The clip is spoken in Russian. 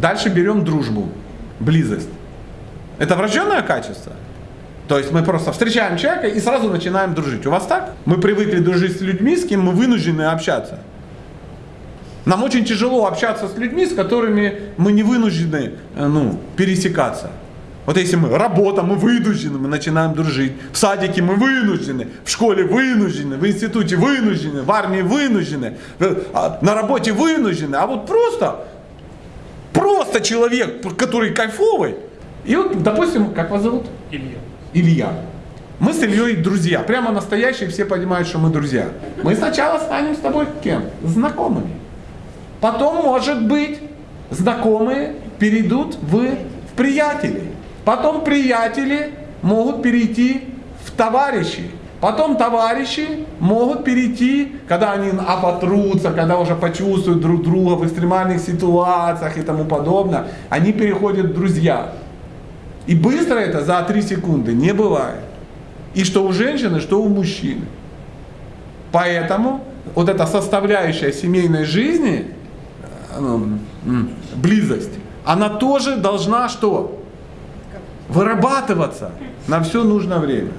Дальше берем дружбу, близость. Это врожденное качество? То есть мы просто встречаем человека и сразу начинаем дружить. У вас так? Мы привыкли дружить с людьми, с кем мы вынуждены общаться. Нам очень тяжело общаться с людьми, с которыми мы не вынуждены э, ну, пересекаться. Вот если мы работа, мы вынуждены, мы начинаем дружить. В садике мы вынуждены, в школе вынуждены, в институте вынуждены, в армии вынуждены, э, а, на работе вынуждены. А вот просто, просто человек, который кайфовый. И вот, допустим, как вас зовут? Илья. Илья. Мы с Ильей друзья. Прямо настоящие, все понимают, что мы друзья. Мы сначала станем с тобой кем? Знакомыми. Потом, может быть, знакомые перейдут в, в приятели. Потом приятели могут перейти в товарищи. Потом товарищи могут перейти, когда они оботрутся, когда уже почувствуют друг друга в экстремальных ситуациях и тому подобное, они переходят в друзья. И быстро это за 3 секунды не бывает. И что у женщины, что у мужчины. Поэтому вот эта составляющая семейной жизни, э, ну, близость, она тоже должна что? Вырабатываться на все нужное время.